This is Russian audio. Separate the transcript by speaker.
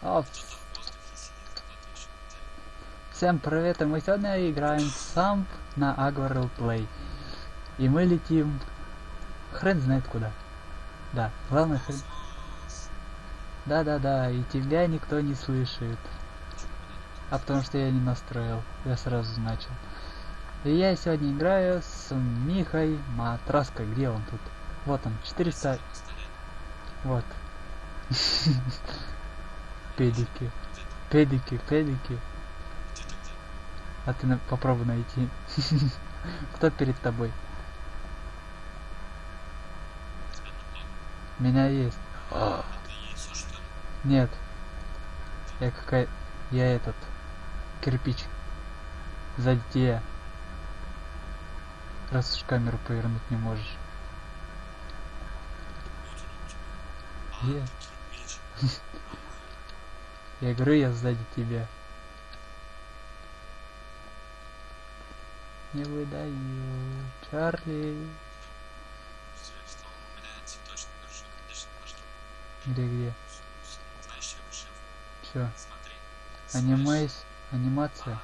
Speaker 1: О, Всем привет, мы сегодня играем сам на Agvarel Play. И мы летим хрен знает куда. Да, главное хрен... Да-да-да, и тебя никто не слышит. А потому что я не настроил, я сразу начал. И я сегодня играю с Михой Матраской. Где он тут? Вот он, 400... Вот. Педики. Педики, педики. А ты на... попробуй найти. Кто перед тобой? Меня есть. Нет. Я какая... Я этот... Кирпич. Сзади тебя. Раз уж камеру повернуть не можешь. Я... Говорю, я сзади тебя. Не выдаю, Чарли. Где, где? Чё? Анимейс, анимация.